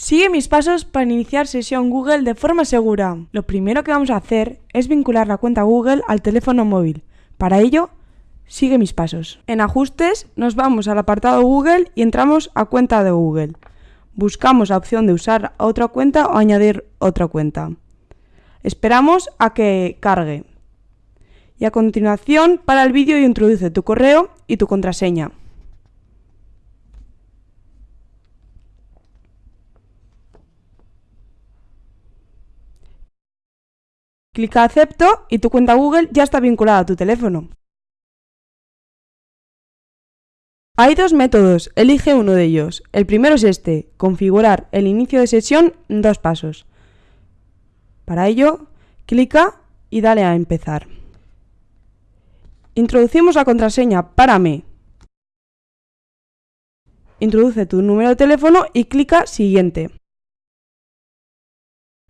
Sigue mis pasos para iniciar sesión Google de forma segura. Lo primero que vamos a hacer es vincular la cuenta Google al teléfono móvil. Para ello, sigue mis pasos. En ajustes nos vamos al apartado Google y entramos a cuenta de Google. Buscamos la opción de usar otra cuenta o añadir otra cuenta. Esperamos a que cargue. Y a continuación para el vídeo y introduce tu correo y tu contraseña. Clica Acepto y tu cuenta Google ya está vinculada a tu teléfono. Hay dos métodos, elige uno de ellos. El primero es este, configurar el inicio de sesión en dos pasos. Para ello, clica y dale a empezar. Introducimos la contraseña Párame. Introduce tu número de teléfono y clica Siguiente.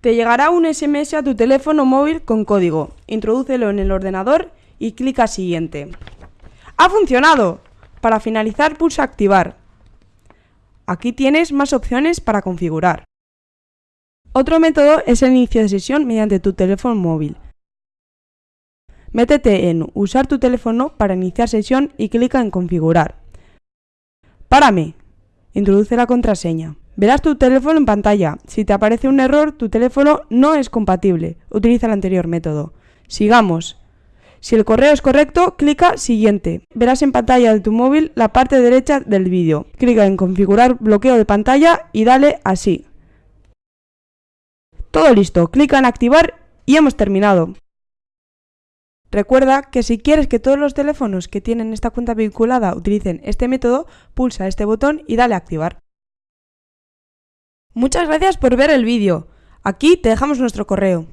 Te llegará un SMS a tu teléfono móvil con código. Introdúcelo en el ordenador y clica Siguiente. ¡Ha funcionado! Para finalizar pulsa Activar. Aquí tienes más opciones para configurar. Otro método es el inicio de sesión mediante tu teléfono móvil. Métete en Usar tu teléfono para iniciar sesión y clica en Configurar. Párame. Introduce la contraseña. Verás tu teléfono en pantalla. Si te aparece un error, tu teléfono no es compatible. Utiliza el anterior método. Sigamos. Si el correo es correcto, clica Siguiente. Verás en pantalla de tu móvil la parte derecha del vídeo. Clica en Configurar bloqueo de pantalla y dale así. Todo listo. Clica en Activar y hemos terminado. Recuerda que si quieres que todos los teléfonos que tienen esta cuenta vinculada utilicen este método, pulsa este botón y dale a activar. Muchas gracias por ver el vídeo. Aquí te dejamos nuestro correo.